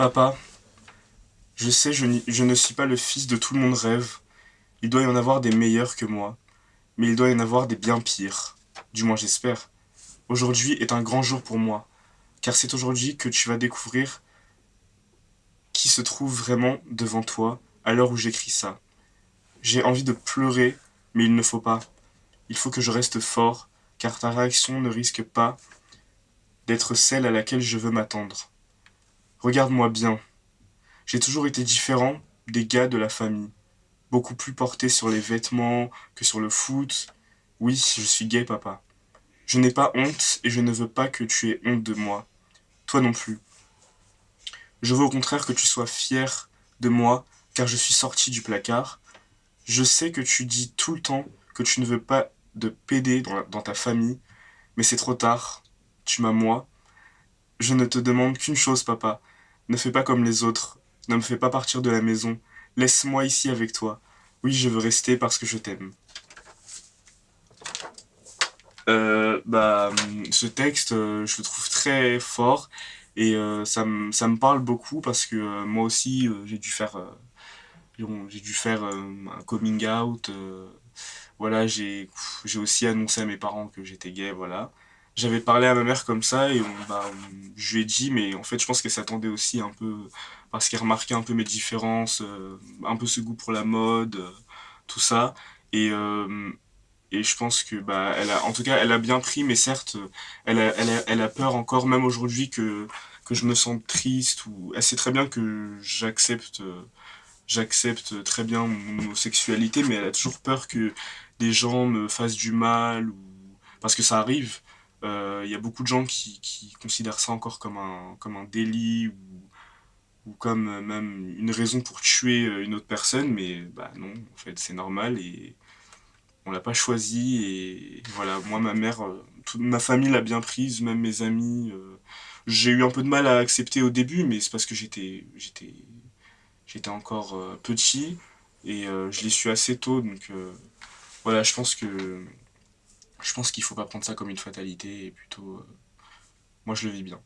Papa, je sais, je, je ne suis pas le fils de tout le monde rêve. Il doit y en avoir des meilleurs que moi, mais il doit y en avoir des bien pires. Du moins j'espère. Aujourd'hui est un grand jour pour moi, car c'est aujourd'hui que tu vas découvrir qui se trouve vraiment devant toi à l'heure où j'écris ça. J'ai envie de pleurer, mais il ne faut pas. Il faut que je reste fort, car ta réaction ne risque pas d'être celle à laquelle je veux m'attendre. Regarde-moi bien. J'ai toujours été différent des gars de la famille. Beaucoup plus porté sur les vêtements que sur le foot. Oui, je suis gay, papa. Je n'ai pas honte et je ne veux pas que tu aies honte de moi. Toi non plus. Je veux au contraire que tu sois fier de moi, car je suis sorti du placard. Je sais que tu dis tout le temps que tu ne veux pas de PD dans, ta famille, mais c'est trop tard. Tu m'as moi. Je ne te demande qu'une chose, papa. Ne fais pas comme les autres. Ne me fais pas partir de la maison. Laisse-moi ici avec toi. Oui, je veux rester parce que je t'aime. Euh, bah, ce texte, euh, je le trouve très fort et euh, ça, me, parle beaucoup parce que moi aussi, j'ai dû faire, j'ai dû faire un coming out. voilà, j'ai aussi annoncé à mes parents que j'étais gay, voilà. J'avais parlé à ma mère comme ça et on, bah, je lui ai dit, mais en fait, je pense qu'elle s'attendait aussi un peu, parce qu'elle remarquait un peu mes différences, un peu ce goût pour la mode, tout ça. Et, et je pense que bah elle a en tout cas elle a bien pris mais certes elle a, elle elle a peur encore même aujourd'hui que que je me sente triste ou elle sait très bien que j'accepte j'accepte très bien mon homosexualité mais elle a toujours peur que des gens me fassent du mal ou parce que ça arrive euh, il y a beaucoup de gens qui, qui considèrent ça encore comme un comme un délit ou ou comme même une raison pour tuer une autre personne mais bah non en fait c'est normal et on l'a pas choisi et voilà, moi ma mère, euh, toute ma famille l'a bien prise, même mes amis. Euh, j'ai eu un peu de mal à accepter au début, mais c'est parce que j'étais encore euh, petit et je l'ai su assez tôt, donc voilà, je pense que je pense qu'il faut pas prendre ça comme une fatalité et plutôt moi je le vis bien.